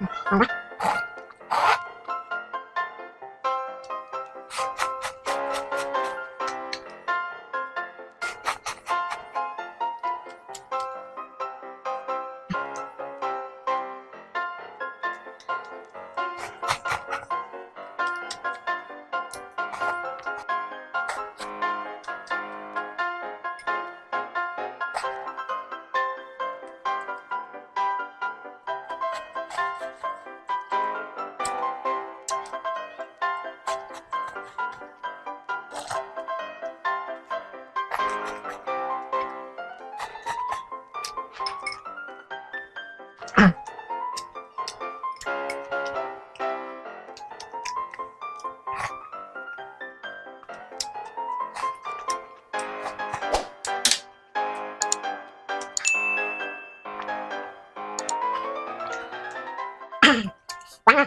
응, 뭔가? Bye.